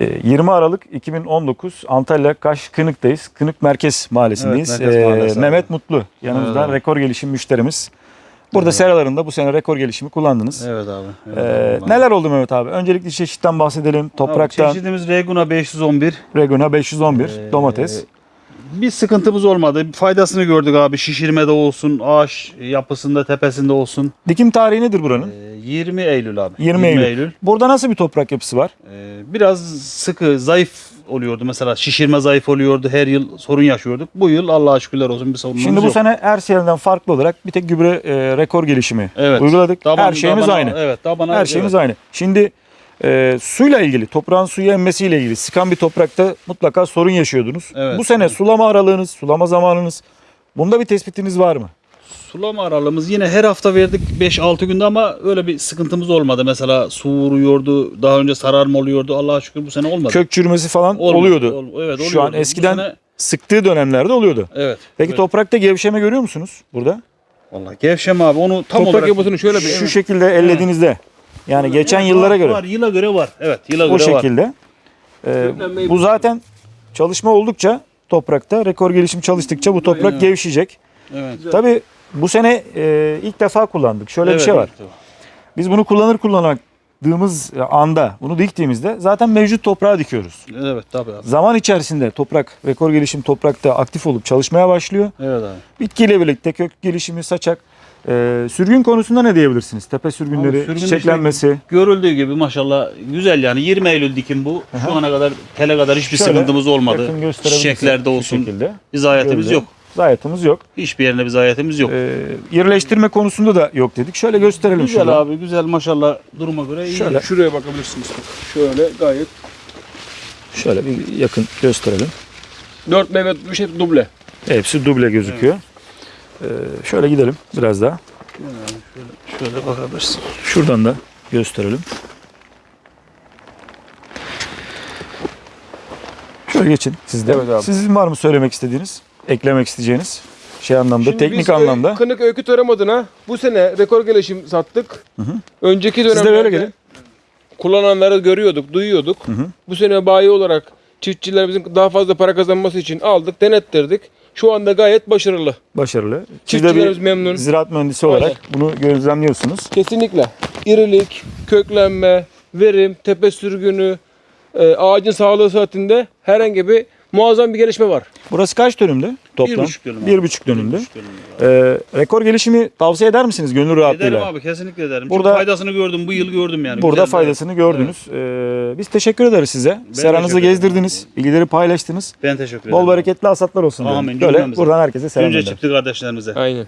Ee, 20 Aralık 2019 Antalya Kaş Kınık'tayız. Kınık Merkez Mahallesi'ndeyiz. Evet, Merkez Ee, Mahallesi abi. Mehmet Mutlu yanımızda Evet abi. rekor gelişim müşterimiz. Burada seralarında bu sene rekor gelişimi kullandınız. Evet abi. Evet Ee, abi. neler oldu Mehmet abi? Öncelikle çeşitten bahsedelim. Abi, Topraktan çeşidimiz Reguna 511. Reguna 511 Ee, domates. Bir sıkıntımız olmadı. Faydasını gördük abi. Şişirmede olsun, ağaç yapısında, tepesinde olsun. Dikim tarihi nedir buranın? Ee, 20 Eylül abi. 20 Eylül. Burada nasıl bir toprak yapısı var? Ee, biraz sıkı, zayıf oluyordu. Mesela şişirme zayıf oluyordu. Her yıl sorun yaşıyorduk. Bu yıl Allah'a şükürler olsun bir sorunumuz Şimdi bu yok. sene her seneden farklı olarak bir tek gübre e, rekor gelişimi Evet. uyguladık. Taban- her şeyimiz tabana- aynı. Evet, tabana, Her şeyimiz evet. aynı. Şimdi e, suyla ilgili, toprağın suyu emmesiyle ilgili sıkan bir toprakta mutlaka sorun yaşıyordunuz. Evet. Bu sene sulama aralığınız, sulama zamanınız bunda bir tespitiniz var mı? Sulama aralığımız yine her hafta verdik 5-6 günde ama öyle bir sıkıntımız olmadı. Mesela su vuruyordu, daha önce sararma oluyordu. Allah'a şükür bu sene olmadı. Kök çürümesi falan Olmadı. oluyordu. Ol- evet, Şu oluyordu. an Bu eskiden sene- sıktığı dönemlerde oluyordu. evet. Peki evet. toprakta gevşeme görüyor musunuz burada? Vallahi gevşeme abi onu tam Toprak olarak yapısını şöyle bir Şu şekilde ellediğinizde. Yani geçen Evet, yıllara var, göre. Var, yıla göre var. Evet, yıla o göre var. şekilde. Ee, Köklenmeyi bu zaten çalışma oldukça toprakta, rekor gelişim çalıştıkça bu toprak gevşeyecek. Evet. Tabii bu sene e, ilk defa kullandık. Şöyle bir Evet, şey var. evet. Biz bunu kullanır kullandığımız anda, bunu diktiğimizde zaten mevcut toprağa dikiyoruz. Evet tabii abi. Zaman içerisinde toprak, rekor gelişim toprakta aktif olup çalışmaya başlıyor. Evet abi. Bitkiyle birlikte kök gelişimi, saçak, e, sürgün konusunda ne diyebilirsiniz? Tepe sürgünleri, Abi sürgün çiçeklenmesi. Görüldüğü gibi maşallah güzel yani 20 Eylül dikim bu. Şu ana kadar tele kadar hiçbir Şöyle sıkıntımız olmadı. Çiçeklerde olsun. şekilde. Bir zayiatımız Gövde. yok. Zayiatımız yok. Hiçbir yerinde bir zayiatımız yok. E, yerleştirme konusunda da yok dedik. Şöyle gösterelim güzel şurada. abi güzel maşallah duruma göre iyi. Şöyle. şuraya bakabilirsiniz. Bak. Şöyle gayet. Şöyle bir yakın gösterelim. Dört meyve bir şey duble. Hepsi duble gözüküyor. Ee, şöyle gidelim biraz daha. Şöyle bakabilirsin. Şuradan da gösterelim. Şöyle geçin siz de. Evet abi. Sizin var mı söylemek istediğiniz, eklemek isteyeceğiniz şey anlamda, Şimdi teknik biz, e, anlamda? Kınık Öykü Tarım adına bu sene rekor gelişim sattık. Önceki Siz de dönemlerde böyle gelin. kullananları görüyorduk, duyuyorduk. Bu sene bayi olarak çiftçilerimizin daha fazla para kazanması için aldık, denettirdik. Şu anda gayet başarılı. Başarılı. Siz de Çiftçilerimiz memnun. ziraat mühendisi olarak bunu gözlemliyorsunuz. Kesinlikle. İrilik, köklenme, verim, tepe sürgünü, e, ağacın sağlığı saatinde herhangi bir muazzam bir gelişme var. Burası kaç dönümde toplam? Bir buçuk dönüm abi. Bir buçuk dönümde. Bir buçuk dönüm abi. Ee, rekor gelişimi tavsiye eder misiniz gönül Ederim rahatlığıyla? abi kesinlikle ederim. Burada- Burada faydasını gördüm bu yıl gördüm yani. Burada Güzel, faydasını gördünüz. Ee, biz teşekkür ederiz size. Seranızı teşekkür ederim. gezdirdiniz, bilgileri paylaştınız. Ben teşekkür ederim. Bol bereketli hasatlar olsun. Amin. Böyle buradan herkese selam Önce gönderin. çiftli kardeşlerimize. Aynen.